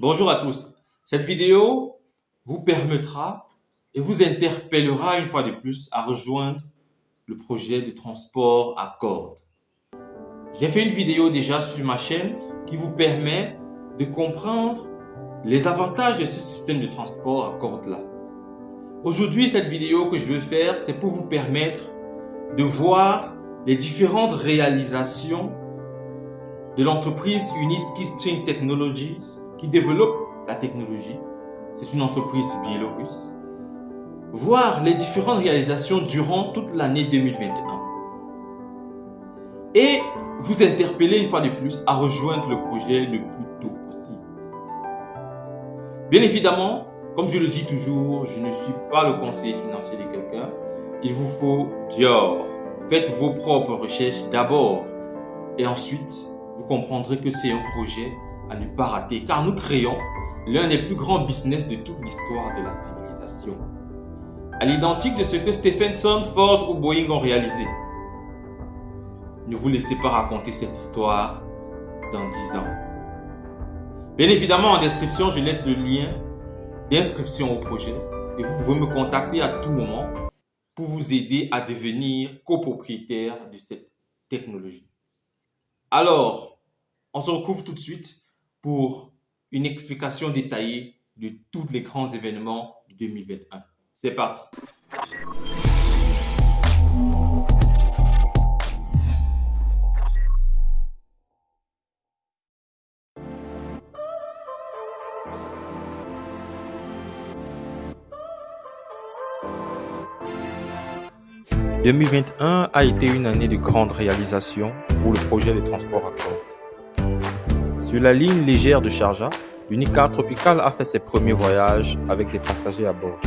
Bonjour à tous. Cette vidéo vous permettra et vous interpellera une fois de plus à rejoindre le projet de transport à cordes. J'ai fait une vidéo déjà sur ma chaîne qui vous permet de comprendre les avantages de ce système de transport à cordes là. Aujourd'hui, cette vidéo que je veux faire, c'est pour vous permettre de voir les différentes réalisations de l'entreprise Uniski String Technologies qui développe la technologie. C'est une entreprise biélorusse. Voir les différentes réalisations durant toute l'année 2021. Et vous interpeller une fois de plus à rejoindre le projet le plus tôt possible. Bien évidemment, comme je le dis toujours, je ne suis pas le conseiller financier de quelqu'un. Il vous faut Dior. Faites vos propres recherches d'abord et ensuite vous comprendrez que c'est un projet à ne pas rater car nous créons l'un des plus grands business de toute l'histoire de la civilisation. À l'identique de ce que Stephenson, Ford ou Boeing ont réalisé. Ne vous laissez pas raconter cette histoire dans 10 ans. Bien évidemment, en description, je laisse le lien d'inscription au projet et vous pouvez me contacter à tout moment pour vous aider à devenir copropriétaire de cette technologie. Alors, on se retrouve tout de suite pour une explication détaillée de tous les grands événements de 2021. C'est parti 2021 a été une année de grande réalisation pour le projet de transport à cordes. Sur la ligne légère de Sharjah, l'Unicar Tropical a fait ses premiers voyages avec des passagers à bord.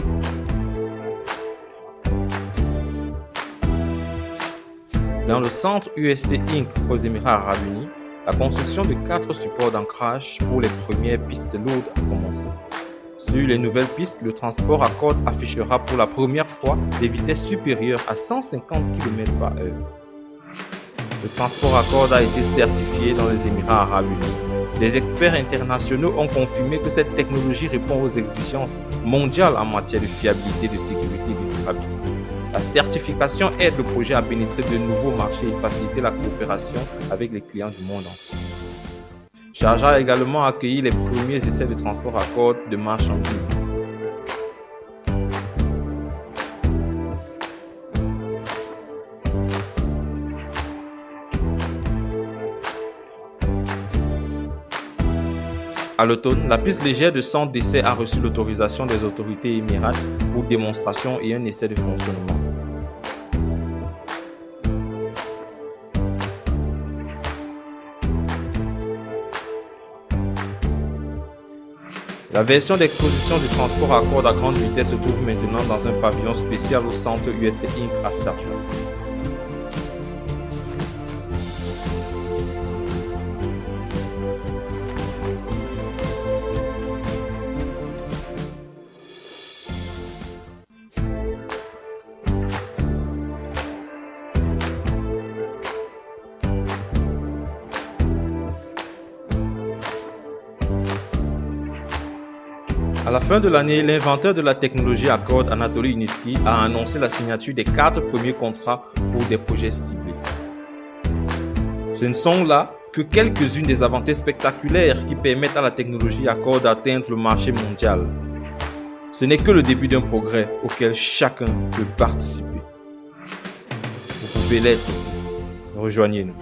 Dans le centre UST Inc. aux Émirats Arabes Unis, la construction de quatre supports d'ancrage pour les premières pistes lourdes a commencé. Sur les nouvelles pistes, le transport à cordes affichera pour la première fois des vitesses supérieures à 150 km par heure. Le transport à cordes a été certifié dans les Émirats arabes unis. Les experts internationaux ont confirmé que cette technologie répond aux exigences mondiales en matière de fiabilité, de sécurité et de durabilité. La certification aide le projet à pénétrer de nouveaux marchés et faciliter la coopération avec les clients du monde entier. Sharjah a également accueilli les premiers essais de transport à cordes de marchandises. À l'automne, la piste légère de centre d'essai a reçu l'autorisation des autorités émirates pour démonstration et un essai de fonctionnement. La version d'exposition du transport à cordes à grande vitesse se trouve maintenant dans un pavillon spécial au centre UST Inc. à. À la fin de l'année, l'inventeur de la technologie cordes, Anatoly Uniski, a annoncé la signature des quatre premiers contrats pour des projets ciblés. Ce ne sont là que quelques-unes des avancées spectaculaires qui permettent à la technologie cordes d'atteindre le marché mondial. Ce n'est que le début d'un progrès auquel chacun peut participer. Vous pouvez l'être aussi. Rejoignez-nous.